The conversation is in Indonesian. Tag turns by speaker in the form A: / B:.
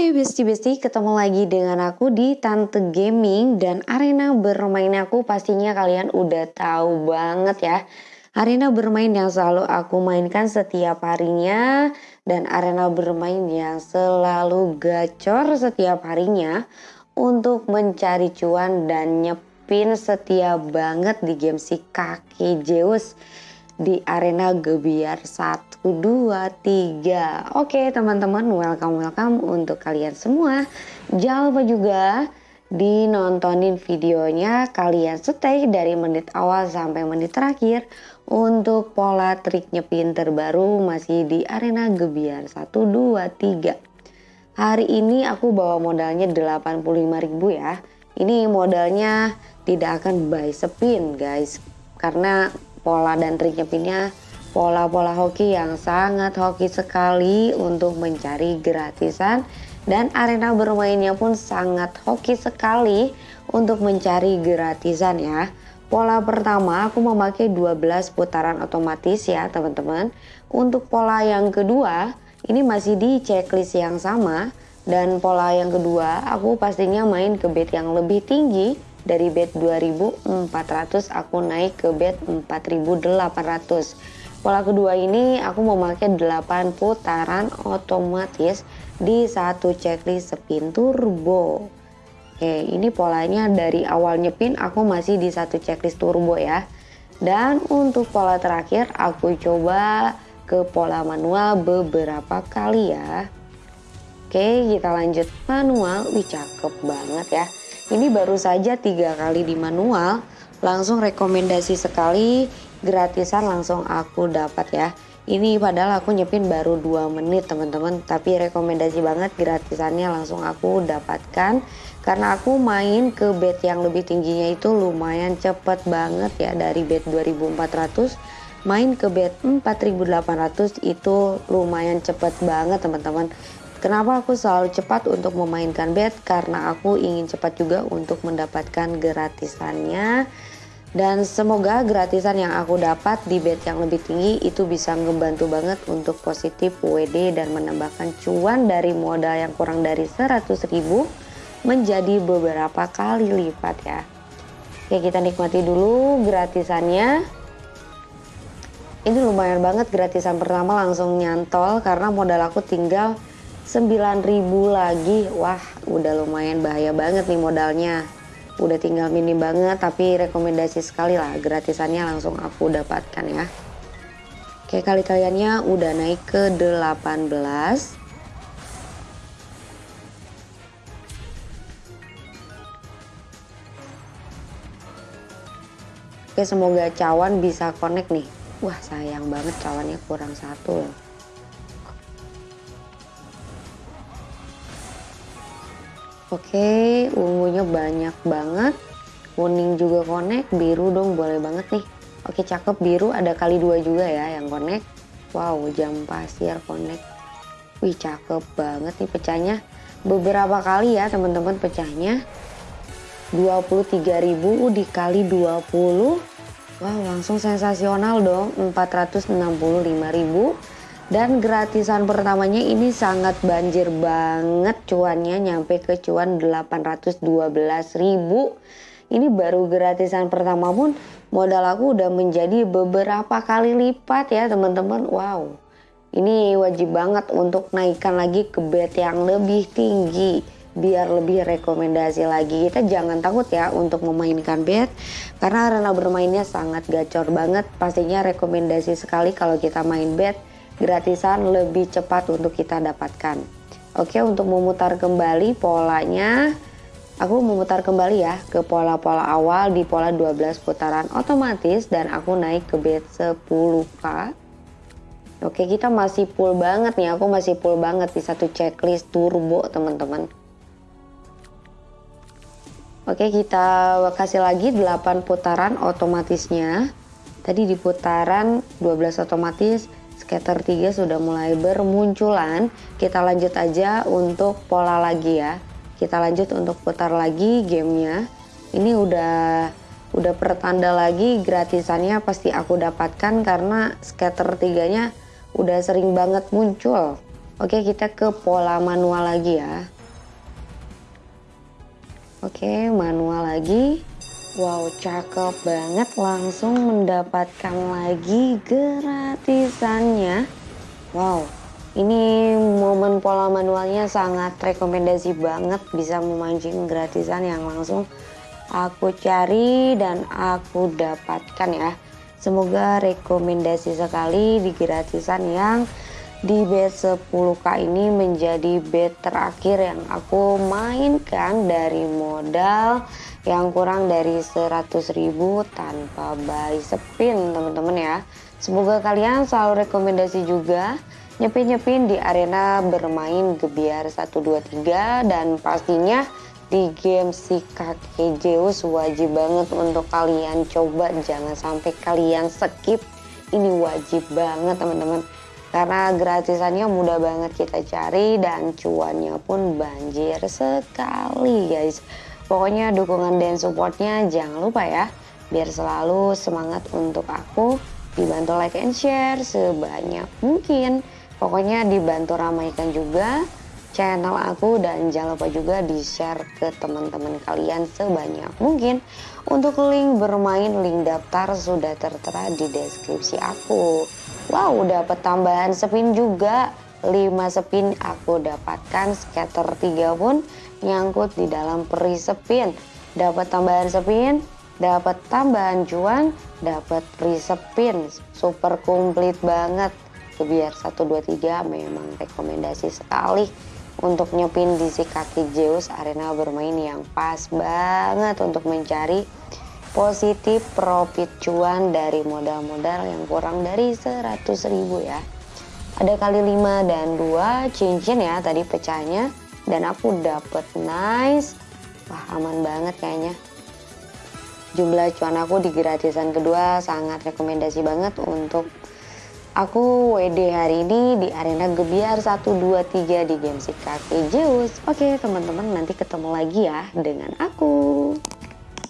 A: Hai besti-besti, ketemu lagi dengan aku di Tante Gaming dan arena bermain. Aku pastinya kalian udah tahu banget ya. Arena bermain yang selalu aku mainkan setiap harinya dan arena bermain yang selalu gacor setiap harinya untuk mencari cuan dan nyepin setia banget di game si kaki Zeus di arena Gebiar 1, 2, 3. Oke teman-teman welcome welcome untuk kalian semua. Jangan lupa juga dinontonin videonya kalian stay dari menit awal sampai menit terakhir untuk pola trik nyepin terbaru masih di arena Gebiar 1, 2, 3. Hari ini aku bawa modalnya 85.000 ya. Ini modalnya tidak akan buy spin guys karena pola dan trik nyepinnya pola-pola hoki yang sangat hoki sekali untuk mencari gratisan dan arena bermainnya pun sangat hoki sekali untuk mencari gratisan ya. Pola pertama aku memakai 12 putaran otomatis ya teman-teman. Untuk pola yang kedua ini masih di checklist yang sama dan pola yang kedua aku pastinya main ke bed yang lebih tinggi dari bed 2400 aku naik ke bed 4800 pola kedua ini aku memakai 8 putaran otomatis di satu checklist spin turbo. Oke ini polanya dari awal nyepin aku masih di satu checklist turbo ya. Dan untuk pola terakhir aku coba ke pola manual beberapa kali ya. Oke kita lanjut manual. Wih cakep banget ya ini baru saja tiga kali di manual, langsung rekomendasi sekali, gratisan langsung aku dapat ya. Ini padahal aku nyepin baru 2 menit teman-teman, tapi rekomendasi banget gratisannya langsung aku dapatkan. Karena aku main ke bed yang lebih tingginya itu lumayan cepet banget ya dari bed 2400 main ke bed 4800 itu lumayan cepet banget teman-teman Kenapa aku selalu cepat untuk memainkan bet? Karena aku ingin cepat juga untuk mendapatkan gratisannya. Dan semoga gratisan yang aku dapat di bet yang lebih tinggi itu bisa ngebantu banget untuk positif WD dan menambahkan cuan dari modal yang kurang dari 100 ribu menjadi beberapa kali lipat ya. Oke kita nikmati dulu gratisannya. Ini lumayan banget gratisan pertama langsung nyantol karena modal aku tinggal 9000 lagi. Wah udah lumayan bahaya banget nih modalnya. Udah tinggal minim banget tapi rekomendasi sekali lah. Gratisannya langsung aku dapatkan ya. Oke kali kaliannya udah naik ke 18 Oke semoga cawan bisa connect nih. Wah sayang banget cawannya kurang satu loh Oke, ungunya banyak banget. Kuning juga connect, biru dong boleh banget nih. Oke, cakep biru ada kali dua juga ya yang connect. Wow, jam pasir connect. Wih, cakep banget nih pecahnya. Beberapa kali ya teman-teman pecahnya. 23.000 dikali 20. Wow, langsung sensasional dong. 465.000 dan gratisan pertamanya ini sangat banjir banget cuannya nyampe ke cuan 812 ribu. Ini baru gratisan pertama pun modal aku udah menjadi beberapa kali lipat ya teman-teman. Wow ini wajib banget untuk naikkan lagi ke bet yang lebih tinggi biar lebih rekomendasi lagi. Kita jangan takut ya untuk memainkan bet karena arena bermainnya sangat gacor banget. Pastinya rekomendasi sekali kalau kita main bet gratisan lebih cepat untuk kita dapatkan. Oke, untuk memutar kembali polanya, aku memutar kembali ya ke pola-pola awal di pola 12 putaran otomatis dan aku naik ke bed 10k. Oke, kita masih full banget nih, aku masih full banget di satu checklist turbo teman-teman. Oke, kita kasih lagi 8 putaran otomatisnya. Tadi di putaran 12 otomatis scatter 3 sudah mulai bermunculan kita lanjut aja untuk pola lagi ya kita lanjut untuk putar lagi gamenya ini udah udah pertanda lagi gratisannya pasti aku dapatkan karena scatter 3 nya udah sering banget muncul Oke kita ke pola manual lagi ya. Oke manual lagi. Wow cakep banget langsung mendapatkan lagi gratisannya. Wow ini momen pola manualnya sangat rekomendasi banget bisa memancing gratisan yang langsung aku cari dan aku dapatkan ya. Semoga rekomendasi sekali di gratisan yang di bet 10k ini menjadi bet terakhir yang aku mainkan dari modal yang kurang dari 100.000 tanpa buy spin teman-teman ya. Semoga kalian selalu rekomendasi juga nyepin-nyepin di arena bermain gebiar 123 dan pastinya di game si kakek Zeus wajib banget untuk kalian coba. Jangan sampai kalian skip. Ini wajib banget teman-teman. Karena gratisannya mudah banget kita cari dan cuannya pun banjir sekali guys pokoknya dukungan dan supportnya jangan lupa ya. Biar selalu semangat untuk aku. Dibantu like and share sebanyak mungkin. Pokoknya dibantu ramaikan juga channel aku dan jangan lupa juga di share ke teman-teman kalian sebanyak mungkin. Untuk link bermain link daftar sudah tertera di deskripsi aku. Wow dapat tambahan spin juga 5 spin aku dapatkan scatter 3 pun nyangkut di dalam peri spin dapat tambahan spin dapat tambahan cuan dapat peri spin super komplit banget. Biar 123 memang rekomendasi sekali untuk nyepin di si kaki Zeus arena bermain yang pas banget untuk mencari positif profit cuan dari modal-modal yang kurang dari 100 ribu ya ada kali 5 dan 2 cincin ya tadi pecahnya dan aku dapet nice wah aman banget kayaknya jumlah cuan aku di gratisan kedua sangat rekomendasi banget untuk Aku WD hari ini di arena Gebiar 123 di game si kakek Zeus. Oke teman-teman nanti ketemu lagi ya dengan aku.